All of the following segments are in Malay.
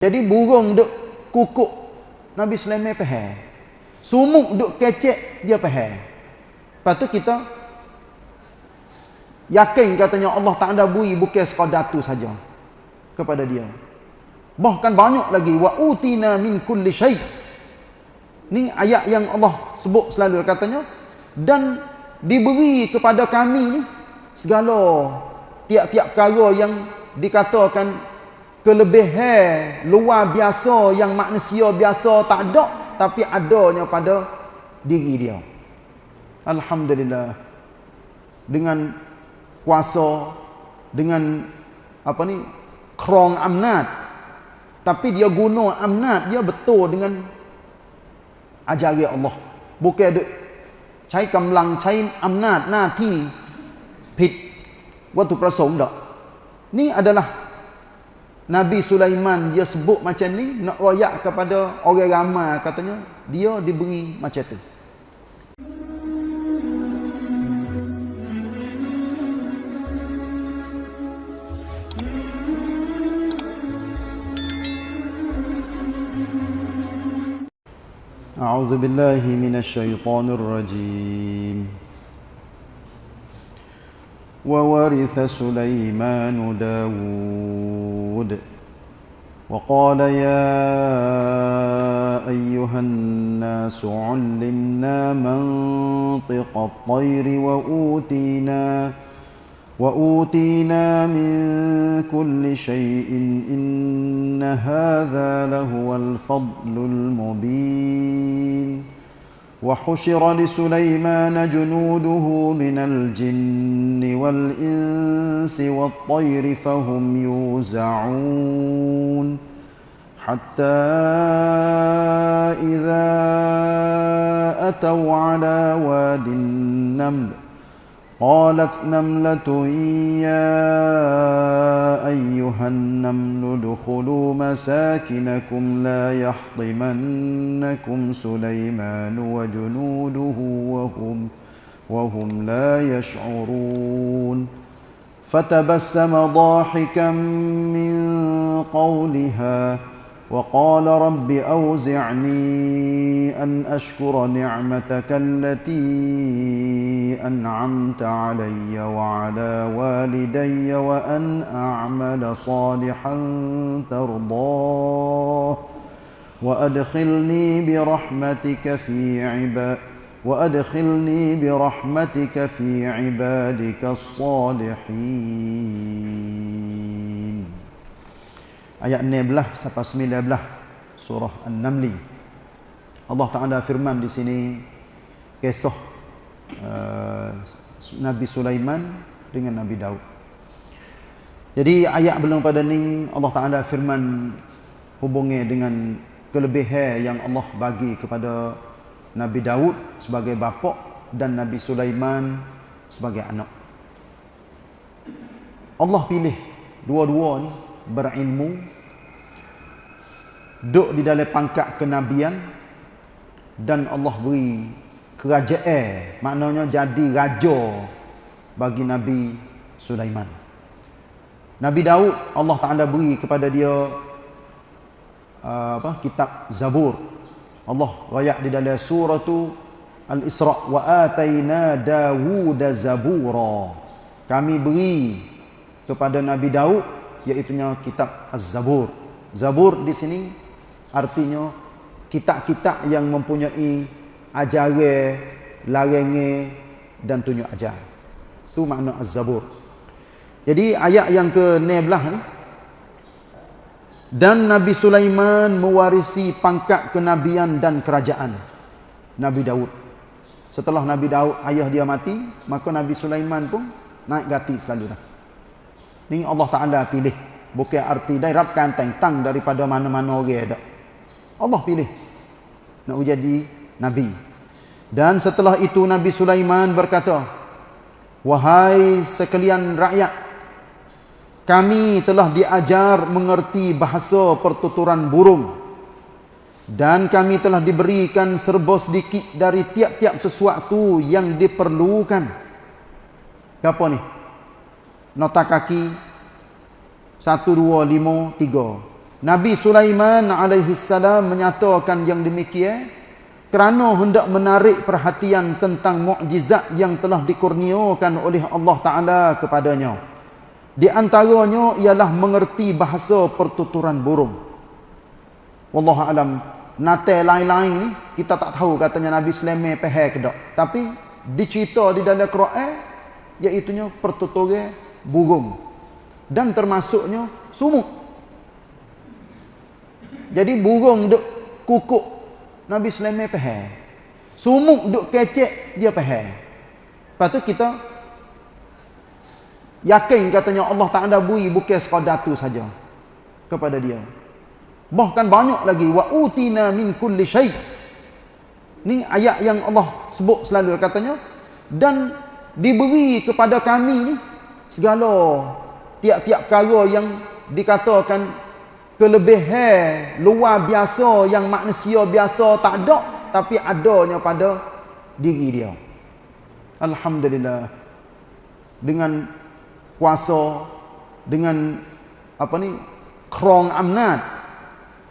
Jadi burung duk kukuk Nabi Sulaiman faham. Sumuk duk kecek dia faham. Lepas tu kita yakin katanya Allah tak ada bui bukan sekadar tu saja kepada dia. Bahkan banyak lagi wa utina min kulli syai. Ni ayat yang Allah sebut selalu katanya dan diberi kepada kami ni segala tiap-tiap perkara yang dikatakan kelebihan luar biasa yang manusia biasa tak ada tapi adanya pada diri dia. Alhamdulillah. Dengan kuasa dengan apa ni krong amnat. Tapi dia guna amnat dia betul dengan ajari Allah. Bukan cai kamlang cai amnat nanti pit. Waktu prasong dak ni adalah Nabi Sulaiman dia sebut macam ni nak royak kepada orang ramai katanya dia diberi macam tu أعوذ بالله من الشيطان الرجيم وورث سليمان داود وقال يا أيها الناس علمنا منطق الطير وأوتينا وأوتينا من كل شيء إن هذا لهو الفضل المبين وحشر لسليمان جنوده من الجن والإنس والطير فهم يوزعون حتى إذا أتوا على واد النمل قالت نملة يا أيها النمل ادخلوا مساكنكم لا يحطمنكم سليمان وجنوده وهم وهم لا يشعرون. فتبسم ضاحكا من قولها وقال رب أوزعني أن أشكر نعمتك التي أنعمت علي وعلى والدي وأن أعمل صالحا ترضاه وأدخلني برحمتك في عباد وأدخلني برحمتك في عبادك الصالحين. Ayat 16 sampai 19 surah An-Naml. Allah Taala firman di sini kisah uh, Nabi Sulaiman dengan Nabi Daud. Jadi ayat belum pada ni Allah Taala firman hubungi dengan kelebihan yang Allah bagi kepada Nabi Daud sebagai bapa dan Nabi Sulaiman sebagai anak. Allah pilih dua-dua ni berilmu duduk di dalam pangkat kenabian dan Allah beri kerajaan maknanya jadi raja bagi Nabi Sulaiman. Nabi Daud Allah Taala beri kepada dia uh, apa kitab Zabur. Allah rayak di dalam surah tu Al-Isra wa ataina Dawud zabura. Kami beri kepada Nabi Daud iaitu kitab Az-Zabur. Zabur di sini artinya kitab-kitab yang mempunyai ajaran, larangan dan tunjuk ajar. Itu makna Az-Zabur. Jadi ayat yang ke-16 ni dan Nabi Sulaiman mewarisi pangkat kenabian dan kerajaan Nabi Daud. Setelah Nabi Daud ayah dia mati, maka Nabi Sulaiman pun naik gati selalu dah. Ni Allah Ta'ala pilih. Bukan arti dirapkan tentang daripada mana-mana orang ada. Allah pilih. Nak jadi Nabi. Dan setelah itu Nabi Sulaiman berkata, Wahai sekalian rakyat, kami telah diajar mengerti bahasa pertuturan burung. Dan kami telah diberikan serba sedikit dari tiap-tiap sesuatu yang diperlukan. Apa ni? Nota kaki 1 2 5 3 Nabi Sulaiman alaihi salam menyatakan yang demikian kerana hendak menarik perhatian tentang mukjizat yang telah dikurniakan oleh Allah Taala kepadanya. Di antaranya ialah mengerti bahasa pertuturan burung. Wallahu alam. Nate lain-lain ni kita tak tahu katanya Nabi Sulaiman ke tak. Tapi dicerita di dalam Quran iaitu pertuturan burung. Dan termasuknya sumuk jadi burung duk kukuk Nabi Sulaiman faham. Sumuk duk kecek dia faham. Lepas tu kita yakin katanya Allah tak ada bui bukan sekadar tu saja kepada dia. Bahkan banyak lagi wa utina min kulli syai. Ni ayat yang Allah sebut selalu katanya dan diberi kepada kami ni segala tiap-tiap perkara yang dikatakan kelebihan luar biasa yang manusia biasa tak ada tapi adanya pada diri dia. Alhamdulillah. Dengan kuasa dengan apa ni krong amnat.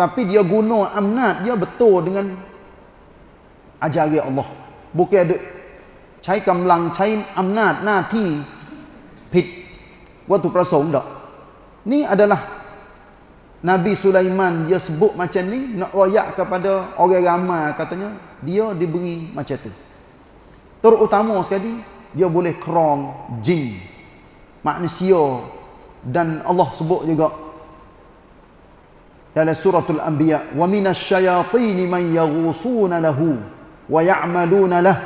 Tapi dia guna amnat dia betul dengan ajaran Allah. Bukan ada cai kamlang cai amnat nanti ผิดวัตถุประสงค์ดอกนี่ adalah Nabi Sulaiman dia sebut macam ni nak royak kepada orang ramai katanya dia diberi macam tu. Terutama sekali dia boleh kerong jin manusia dan Allah sebut juga dalam suratul anbiya wa minasyayatin man yaghusuna lahu wa ya'maluna lah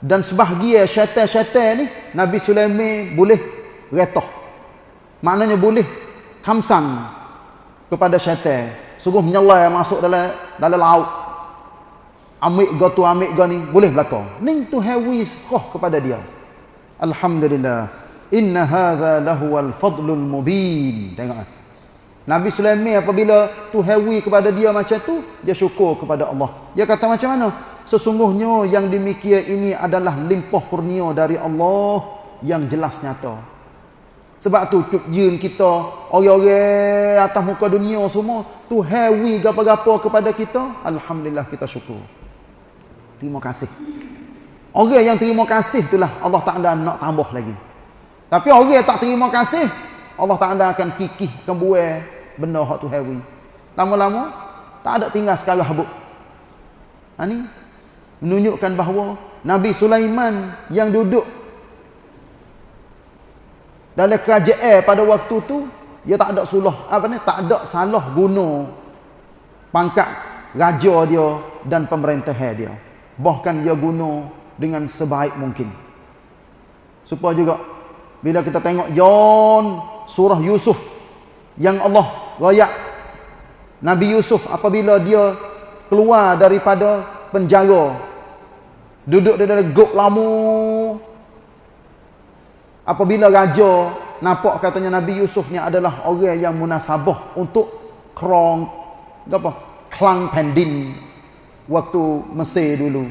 dan sebahagian syaitan-syaitan ni Nabi Sulaiman boleh retah maknanya boleh kamsang kepada syaitan. Sungguh menyelai masuk dalam dalam laut. Amik go tu amik go ni boleh berlaku ning tu hawi khah kepada dia. Alhamdulillah. Inna hadza lahu al fadlul mubin. Tengok Nabi Sulaiman apabila tu hawi kepada dia macam tu dia syukur kepada Allah. Dia kata macam mana sesungguhnya yang demikian ini adalah limpah kurnia dari Allah yang jelas nyata sebab tu jin kita, orang-orang atas muka dunia semua, tu hewi gapa-gapa kepada kita, alhamdulillah kita syukur. Terima kasih. Orang yang terima kasih itulah Allah tak ada nak tambah lagi. Tapi orang yang tak terima kasih, Allah tak ada akan kikih kembuai benda hak tu hewi. Lama-lama tak ada tinggal sekali habuk. Ha ni menunjukkan bahawa Nabi Sulaiman yang duduk dalam kerajaan pada waktu tu dia tak ada sulah apa ni tak ada salah guna pangkat raja dia dan pemerintahan dia. Bahkan dia guna dengan sebaik mungkin. Supaya juga bila kita tengok Yon surah Yusuf yang Allah rayak Nabi Yusuf apabila dia keluar daripada penjara duduk di dalam gok lama apabila raja nampak katanya Nabi Yusuf ni adalah orang yang munasabah untuk krong apa klang pendin waktu Mesir dulu.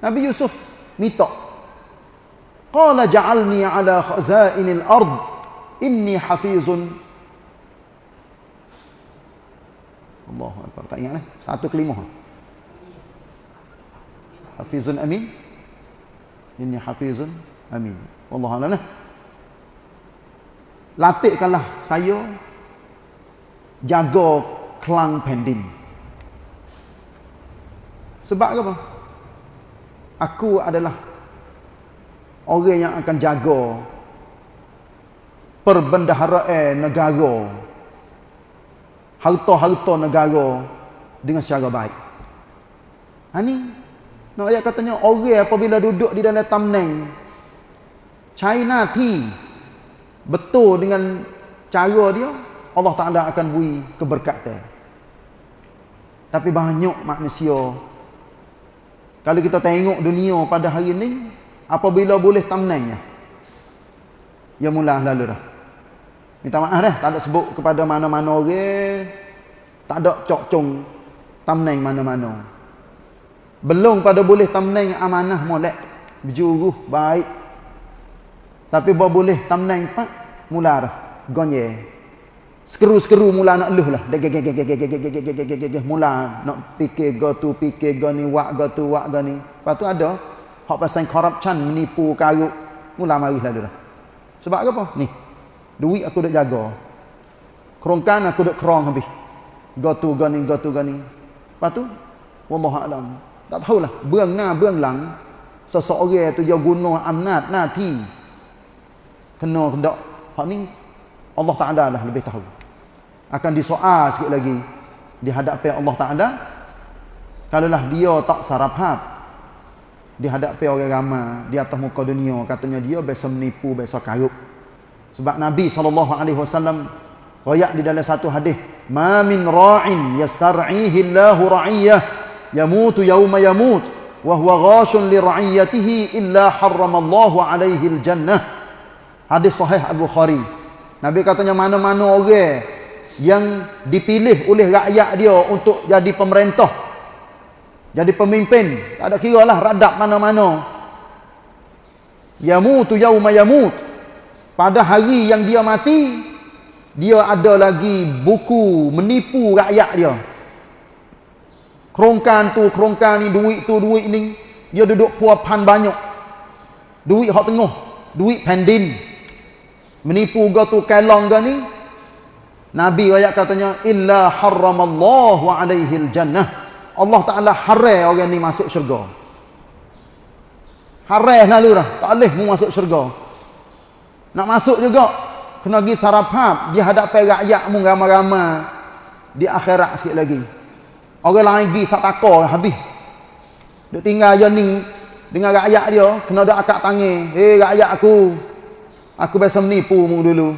Nabi Yusuf minta qala ja'alni ala khazainil ard inni hafizun. Allahu akbar tak ingat eh satu kelima hafizun amin inni hafizun amin wallahu a'lam latihkanlah saya jaga kelang pendin. Sebab apa? Aku adalah orang yang akan jaga perbendaharaan negara. Harta-harta negara dengan secara baik. Ha ni, nak ayat katanya orang apabila duduk di dalam tamneng China tea betul dengan cara dia Allah Taala akan beri keberkatan. Tapi banyak manusia kalau kita tengok dunia pada hari ini apabila boleh tamnanya ya mula lalu dah. Minta maaf dah tak ada sebut kepada mana-mana orang tak ada cok-cong tamneng mana-mana belum pada boleh tamneng amanah molek berjuruh baik tapi bawa boleh tamnang pak mula dah gonye Sekeru-sekeru mula nak eluh lah. Mula nak fikir go tu, fikir go ni, wak go tu, wak go ni. Lepas tu ada, hak pasal corruption, menipu, karuk. Mula marih lah dah. Sebab apa? Ni. Duit aku dah jaga. Kerongkan aku dah kerong habis. Go tu, go ni, go tu, go ni. Lepas tu, Wallahualam. Tak tahulah. Buang na, buang lang. Seseorang tu dia guna amnat, nati. Kena kendak. Hak ni, Allah Ta'ala lah lebih tahu. Akan disoal sikit lagi. Di hadapan Allah Ta'ala. Kalaulah dia tak sarap Di hadapan orang ramai. Di atas muka dunia. Katanya dia biasa menipu, biasa karuk. Sebab Nabi SAW. Rayak di dalam satu hadis. Ma min ra'in yastar'ihi Allahu ra'iyah. Yamutu yawma yamut. Wahuwa ghashun li ra'iyatihi illa harramallahu alaihi al-jannah. Hadis sahih Al-Bukhari. Nabi katanya mana-mana orang yang dipilih oleh rakyat dia untuk jadi pemerintah. Jadi pemimpin. Tak ada kira lah radap mana-mana. Yamutu yawma yamut. Pada hari yang dia mati, dia ada lagi buku menipu rakyat dia. Kerongkan tu, kerongkan ni, duit tu, duit ni. Dia duduk puapan banyak. Duit hak tengah. Duit pendin. Menipu ga tu kelong ga ni? Nabi ayat katanya illa harramallahu alaihi aljannah Allah Taala haram orang ni masuk syurga. Haram lalu dah tak boleh mu masuk syurga. Nak masuk juga kena pergi sarapap di hadapan rakyat mu ramai-ramai. Di akhirat sikit lagi orang lain pergi sak takor habis duk tinggal je ni dengan rakyat dia kena ada akak tangi hei rakyat aku Aku biasa menipu mu dulu.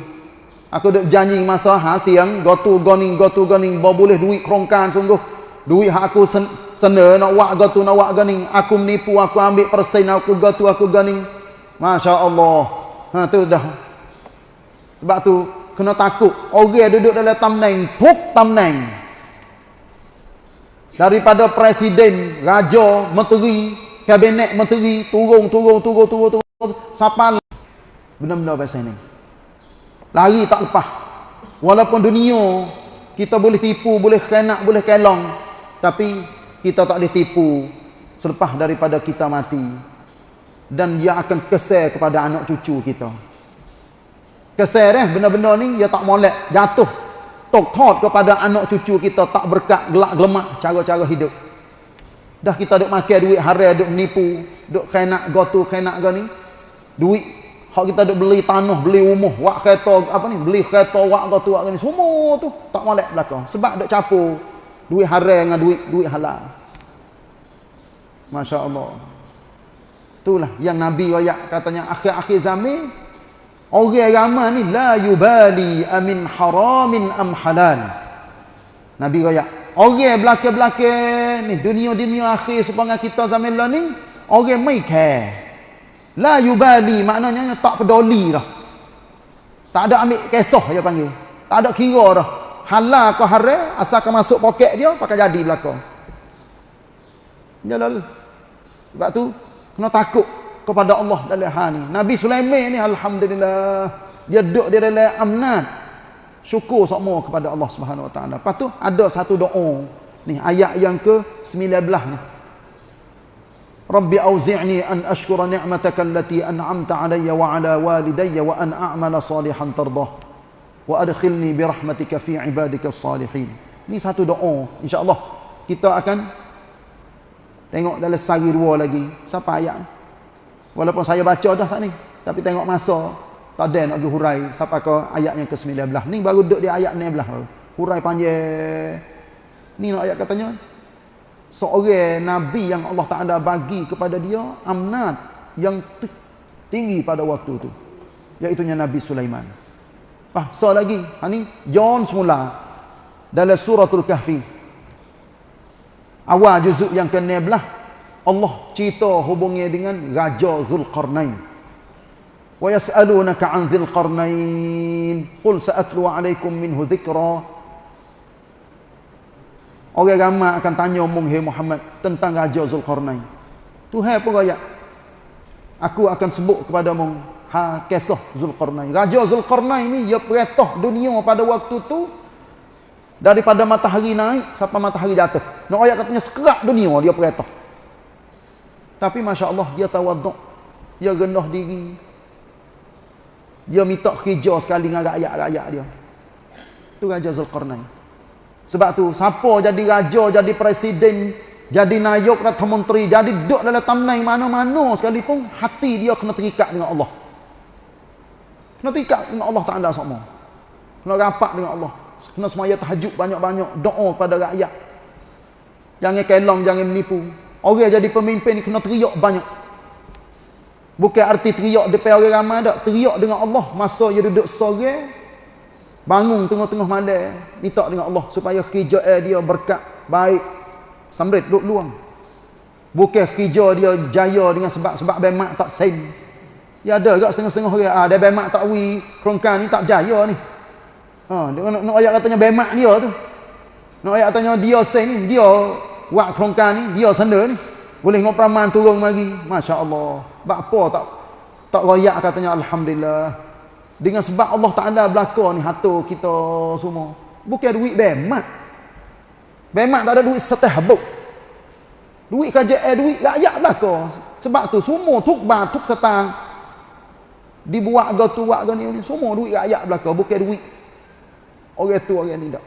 Aku dah janji masa ha siang, go to goning, go to bawa boleh duit kerongkan sungguh. Duit hak aku sen sena nak wak go to nak wak goning. Aku menipu, aku ambil persen aku go to aku goning. Masya-Allah. Ha tu dah. Sebab tu kena takut. Orang duduk dalam tamneng, puk tamneng. Daripada presiden, raja, menteri, kabinet menteri, turun, turun, turun, turun, turun, siapa Benda-benda pasal ni. Lari tak lepas. Walaupun dunia kita boleh tipu, boleh kenak, boleh kelong. Tapi kita tak boleh tipu selepas daripada kita mati. Dan dia akan kesal kepada anak cucu kita. Kesal eh, benda-benda ni dia tak molek, jatuh. Tok tot kepada anak cucu kita tak berkat gelak gelemak cara-cara hidup. Dah kita duk makan duit haram, duk menipu, duk kenak gotu, kenak gani. Duit Hak kita duk beli tanah, beli rumah, wak kereta apa ni, beli kereta wak tu wak ni, semua tu tak molek belaka. Sebab duk campur duit haram dengan duit duit halal. Masya-Allah. Itulah yang Nabi royak katanya akhir-akhir zaman orang ramai ni la yubali amin haramin am halal. Nabi royak orang belaka-belaka ni dunia-dunia akhir sepanjang kita zaman lah ni orang mai care. La yubali maknanya tak peduli dah. Tak ada ambil kisah dia panggil. Tak ada kira dah. Halal ke haram asalkan masuk poket dia pakai jadi belakang. Jalan. Sebab tu kena takut kepada Allah dalam hal ni. Nabi Sulaiman ni alhamdulillah dia duduk di dalam amnat syukur semua kepada Allah Subhanahu Wa Taala. Lepas tu ada satu doa ni ayat yang ke 19 ni. Rabbi auzi'ni an ashkura ni'mataka allati an'amta 'alayya wa 'ala walidayya wa an a'mala salihan tardah wa adkhilni bi rahmatika fi 'ibadika salihin. Ni satu doa insya-Allah kita akan tengok dalam sari dua lagi siapa ayat walaupun saya baca dah saat ni tapi tengok masa tak ada nak pergi hurai. Siapa ke yang ke-19 ni baru duduk di ayat 19 hurai panjang. Ni nak ayat katanya? Seorang nabi yang Allah Taala bagi kepada dia amnat yang tinggi pada waktu itu iaitu Nabi Sulaiman. Ah, so lagi, ha ni John semula dalam suratul Kahfi. Awal juzuk yang ke-16 Allah cerita hubungnya dengan Raja Zulqarnain. Wa yas'alunaka 'an Zulqarnain. Qul sa'atlu 'alaykum minhu dhikra Orang ramai akan tanya umum Muhammad tentang Raja Zulkarnain. Tuhan pun raya. Aku akan sebut kepada umum ha kisah Zulkarnain. Raja Zulkarnain ni dia perintah dunia pada waktu tu daripada matahari naik sampai matahari jatuh. Nak ayat katanya sekerak dunia dia perintah. Tapi Masya Allah dia tawaduk. Dia rendah diri. Dia minta kerja sekali dengan rakyat-rakyat dia. Itu Raja Zulkarnain. Sebab tu, siapa jadi raja, jadi presiden, jadi nayuk, atau menteri, jadi duduk dalam tamnai mana-mana sekalipun, hati dia kena terikat dengan Allah. Kena terikat dengan Allah Ta'ala semua. Kena rapat dengan Allah. Kena semaya tahajud banyak-banyak, doa pada rakyat. Jangan kelong, jangan menipu. Orang jadi pemimpin ni kena teriak banyak. Bukan arti teriak depan orang ramai tak. Teriak dengan Allah masa dia duduk sore. Bangun tengah-tengah malam. Minta dengan Allah supaya kerja dia berkat baik. Samrit duduk luang. Bukan kerja dia jaya dengan sebab-sebab bemak tak sen. Ya ada juga setengah-setengah orang. Ah, dia bemak tak wi. Kerongkan ni tak jaya ni. Ha, dia nak, nak ayat katanya bemak dia tu. Nak ayat katanya dia sen. Dia wak kerongkan ni. Dia senda ni. Boleh ngok peraman turun mari. Masya Allah. Sebab apa tak tak royak katanya Alhamdulillah. Dengan sebab Allah Ta'ala belakang ni hatu kita semua. Bukan duit bemak. Bemak tak ada duit setah habuk. Duit kerajaan, duit rakyat belakang. Sebab tu semua tukbar, tuk setang. Dibuat ke tu, buat ke ni. Semua duit rakyat belakang. Bukan duit. Orang tu, orang ni tak.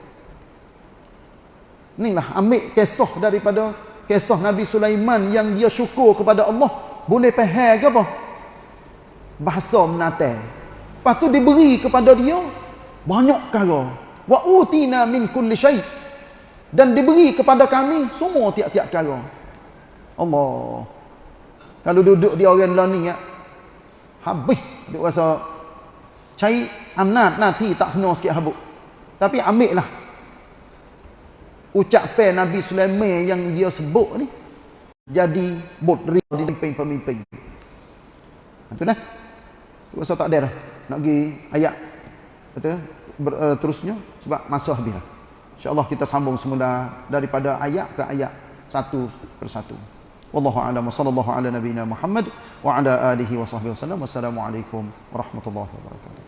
Inilah ambil kisah daripada kisah Nabi Sulaiman yang dia syukur kepada Allah boleh faham ke apa? Bahasa menatai. Lepas tu diberi kepada dia banyak perkara. Wa utina min kulli syai. Dan diberi kepada kami semua tiap-tiap perkara. Allah. Kalau duduk di orang lain ni ya. Habis dia rasa cari amnat nanti tak kena sikit habuk. Tapi ambil lah. Ucapan Nabi Sulaiman yang dia sebut ni jadi bodri di pemimpin-pemimpin. Itu dah. Rasa tak ada dah. Nak pergi ayat betul Ber, uh, terusnya sebab masa habis dah. Insya-Allah kita sambung semula daripada ayat ke ayat satu persatu. Wallahu a'lam sallallahu ala nabiyyina Muhammad wa ala alihi wa sahbihi wasallam. Wassalamualaikum warahmatullahi wabarakatuh.